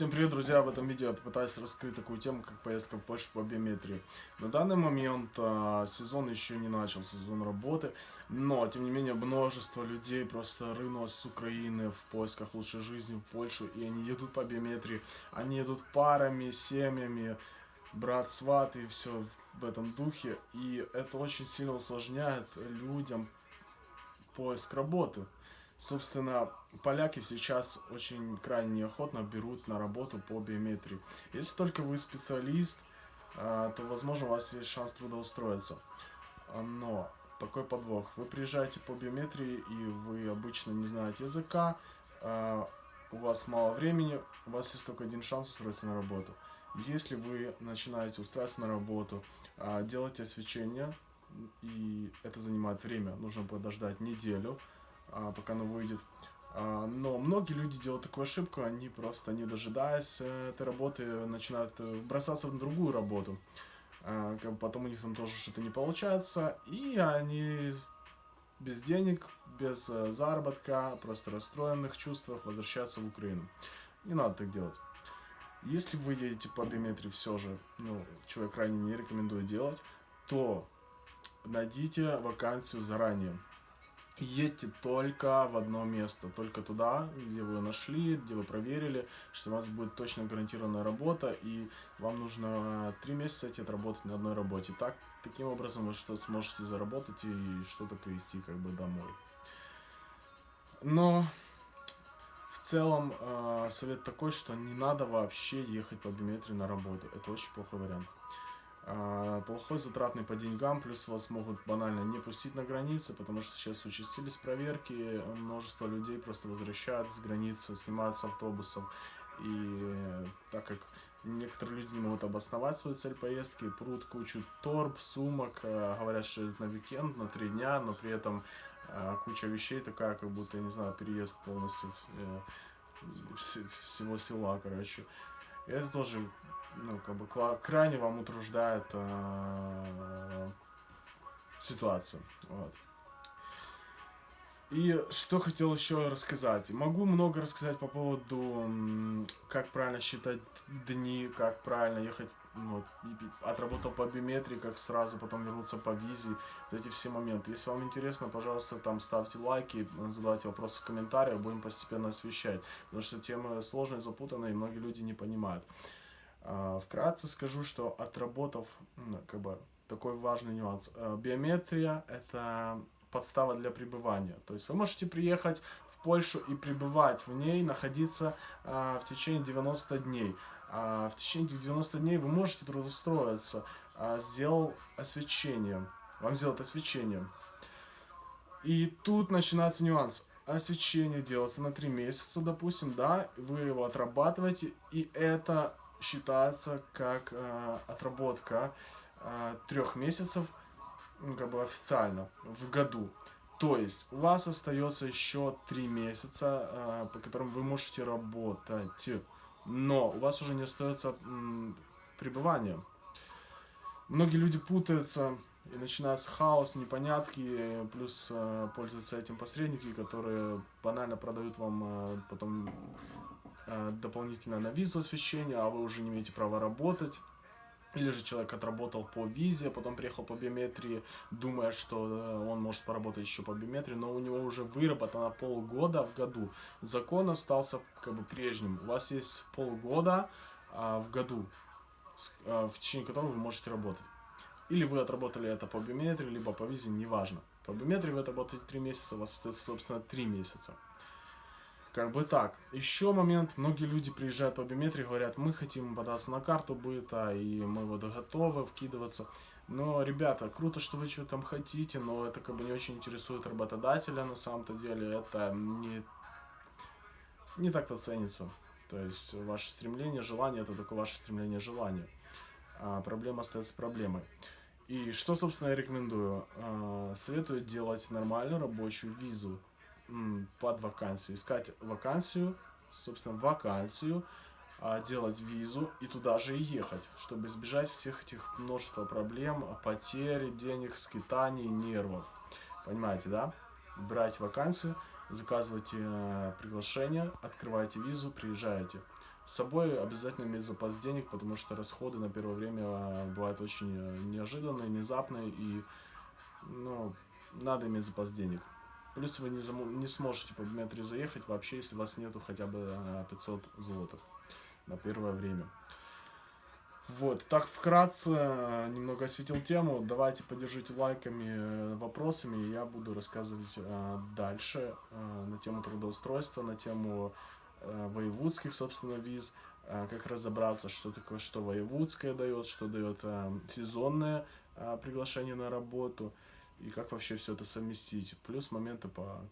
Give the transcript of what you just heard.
Всем привет, друзья! В этом видео я попытаюсь раскрыть такую тему, как поездка в Польшу по биометрии. На данный момент а, сезон еще не начал, сезон работы, но, тем не менее, множество людей просто рынулось с Украины в поисках лучшей жизни в Польшу, и они едут по биометрии, они едут парами, семьями, брат, сват и все в этом духе, и это очень сильно усложняет людям поиск работы. Собственно, поляки сейчас очень крайне неохотно берут на работу по биометрии. Если только вы специалист, а, то, возможно, у вас есть шанс трудоустроиться. Но такой подвох. Вы приезжаете по биометрии, и вы обычно не знаете языка, а, у вас мало времени, у вас есть только один шанс устроиться на работу. Если вы начинаете устраиваться на работу, а, делайте освещение, и это занимает время, нужно подождать неделю, пока оно выйдет. А, но многие люди делают такую ошибку, они просто, не дожидаясь э, этой работы, начинают э, бросаться в другую работу. А, потом у них там тоже что-то не получается, и они без денег, без э, заработка, просто расстроенных чувствах возвращаются в Украину. Не надо так делать. Если вы едете по биометрии все же, ну, чего я крайне не рекомендую делать, то найдите вакансию заранее едьте только в одно место, только туда, где вы нашли, где вы проверили, что у вас будет точно гарантированная работа, и вам нужно три месяца идти отработать на одной работе. Так, таким образом вы что сможете заработать и что-то привезти как бы домой. Но в целом э, совет такой, что не надо вообще ехать по биометрии на работу. Это очень плохой вариант. А, плохой затратный по деньгам, плюс вас могут банально не пустить на границе, потому что сейчас участились проверки, множество людей просто возвращают с границы, снимают с автобусов, и так как некоторые люди не могут обосновать свою цель поездки, прут кучу торб, сумок, а, говорят, что это на уикенд, на три дня, но при этом а, куча вещей такая, как будто, я не знаю, переезд полностью э, всего села, короче. И это тоже ну, как бы крайне вам утруждает э, ситуацию. Вот. И что хотел еще рассказать. Могу много рассказать по поводу, как правильно считать дни, как правильно ехать, вот, отработал по биометрии, как сразу потом вернуться по визе, вот эти все моменты. Если вам интересно, пожалуйста, там ставьте лайки, задавайте вопросы в комментариях, будем постепенно освещать. Потому что тема сложная, запутанная, и многие люди не понимают. А, вкратце скажу, что отработав, ну, как бы, такой важный нюанс. Э, биометрия – это подстава для пребывания. То есть вы можете приехать в Польшу и пребывать в ней, находиться а, в течение 90 дней. А, в течение этих 90 дней вы можете трудоустроиться. Сделал освещение. Вам сделают освещение. И тут начинается нюанс. Освещение делается на 3 месяца, допустим, да, вы его отрабатываете, и это считается как э, отработка э, трех месяцев, ну, как бы официально, в году. То есть у вас остается еще три месяца, э, по которым вы можете работать, но у вас уже не остается пребывания. Многие люди путаются и начинается хаос, непонятки, плюс э, пользуются этим посредники, которые банально продают вам э, потом дополнительно на визу освещение, а вы уже не имеете права работать. Или же человек отработал по визе, а потом приехал по биометрии, думая, что э, он может поработать еще по биометрии, но у него уже выработано полгода в году. Закон остался как бы прежним. У вас есть полгода а, в году, а, в течение которого вы можете работать. Или вы отработали это по биометрии, либо по визе, неважно. По биометрии вы отработаете 3 месяца, у вас остается, собственно, 3 месяца. Как бы так. Еще момент, многие люди приезжают по биометрии, говорят, мы хотим податься на карту быта, и мы вот готовы вкидываться. Но, ребята, круто, что вы что там хотите, но это как бы не очень интересует работодателя на самом-то деле. Это не, не так-то ценится. То есть, ваше стремление, желание, это только ваше стремление, желание. А проблема остается проблемой. И что, собственно, я рекомендую? А, советую делать нормальную рабочую визу под вакансию, искать вакансию, собственно, вакансию, а, делать визу и туда же и ехать, чтобы избежать всех этих множества проблем, потери денег, скитаний, нервов. Понимаете, да? Брать вакансию, заказывайте э, приглашение, открываете визу, приезжаете. С собой обязательно иметь запас денег, потому что расходы на первое время э, бывают очень э, неожиданные, внезапные, и ну, надо иметь запас денег. Плюс вы не, не сможете по биметрии заехать вообще, если у вас нету хотя бы э, 500 злотых на первое время. Вот, так вкратце э, немного осветил тему. Давайте поддержите лайками, э, вопросами, я буду рассказывать э, дальше э, на тему трудоустройства, на тему э, воевудских, собственно, виз, э, как разобраться, что такое, что воевудское дает, что дает э, сезонное э, приглашение на работу, и как вообще все это совместить. Плюс моменты по